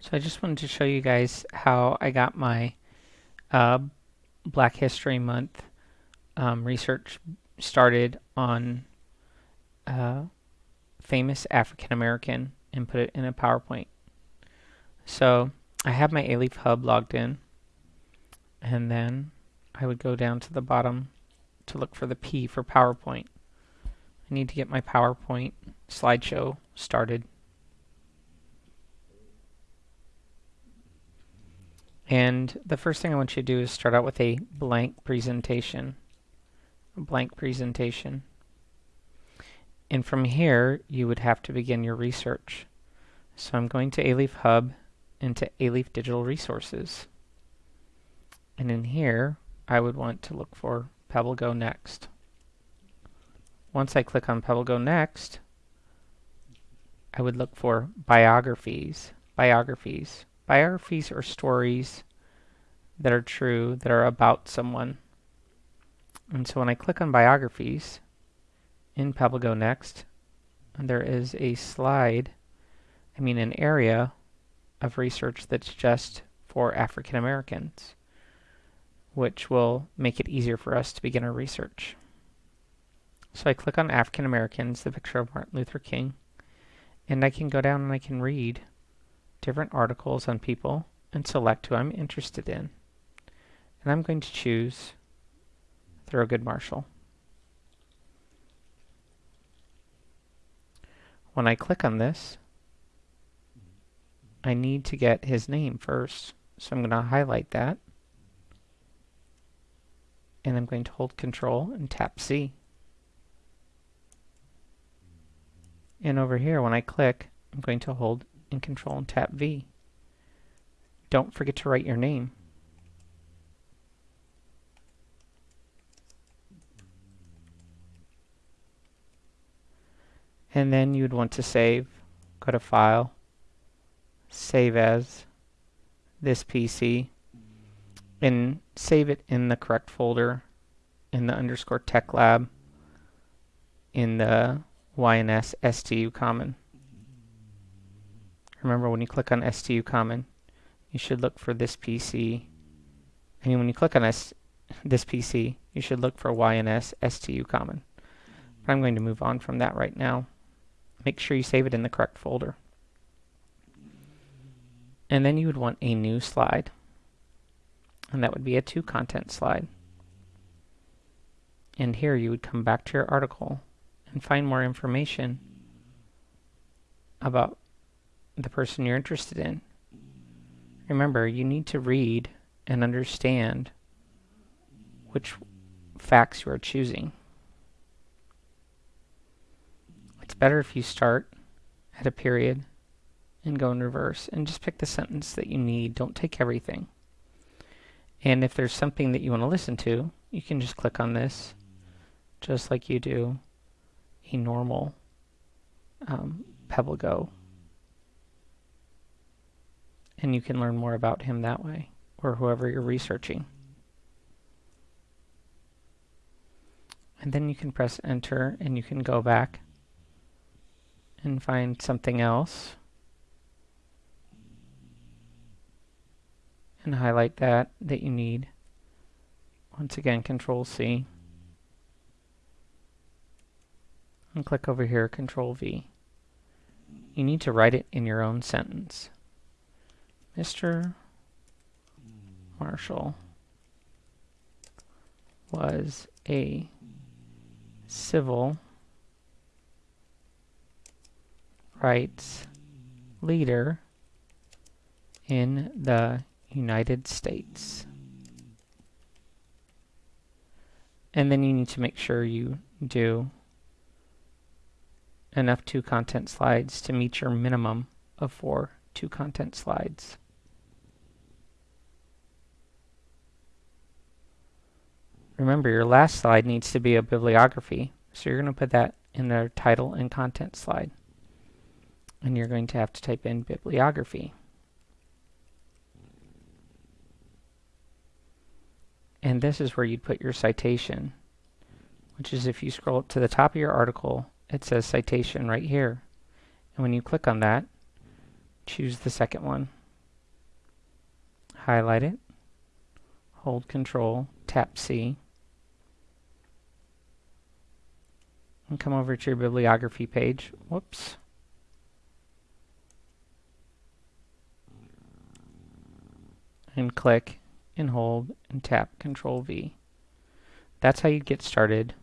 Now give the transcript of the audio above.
So I just wanted to show you guys how I got my uh, Black History Month um, research started on uh, famous African American and put it in a PowerPoint. So I have my Alief Hub logged in and then I would go down to the bottom to look for the P for PowerPoint. I need to get my PowerPoint slideshow started. And the first thing I want you to do is start out with a blank presentation. A blank presentation. And from here, you would have to begin your research. So I'm going to Alief Hub into Alief Digital Resources. And in here, I would want to look for Pebble Go Next. Once I click on Pebble Go Next, I would look for biographies. Biographies. Biographies are stories that are true, that are about someone. And so when I click on biographies in Pebble Go Next, there is a slide, I mean an area of research that's just for African Americans, which will make it easier for us to begin our research. So I click on African Americans, the picture of Martin Luther King, and I can go down and I can read different articles on people and select who I'm interested in. And I'm going to choose Thurgood Marshall. When I click on this, I need to get his name first. So I'm going to highlight that. And I'm going to hold Control and tap C. And over here, when I click, I'm going to hold and Control and tap V. Don't forget to write your name. And then you would want to save. Go to File, Save As, this PC, and save it in the correct folder in the underscore tech lab in the YNS STU common. Remember when you click on STU common, you should look for this PC. And when you click on S this PC, you should look for YNS STU common. But I'm going to move on from that right now. Make sure you save it in the correct folder. And then you would want a new slide. And that would be a two content slide. And here you would come back to your article and find more information about the person you're interested in. Remember, you need to read and understand which facts you are choosing. It's better if you start at a period and go in reverse and just pick the sentence that you need. Don't take everything. And if there's something that you want to listen to, you can just click on this just like you do a normal um, Pebble Go. And you can learn more about him that way, or whoever you're researching. And then you can press enter and you can go back and find something else. And highlight that that you need. Once again, Control C. and click over here, Control V. You need to write it in your own sentence. Mr. Marshall was a civil rights leader in the United States. And then you need to make sure you do enough two content slides to meet your minimum of four two content slides. Remember, your last slide needs to be a bibliography, so you're going to put that in the title and content slide. And you're going to have to type in bibliography. And this is where you'd put your citation, which is if you scroll up to the top of your article it says citation right here. And when you click on that, choose the second one. highlight it, hold Control, tap C, and come over to your bibliography page. Whoops. And click and hold and tap Control V. That's how you get started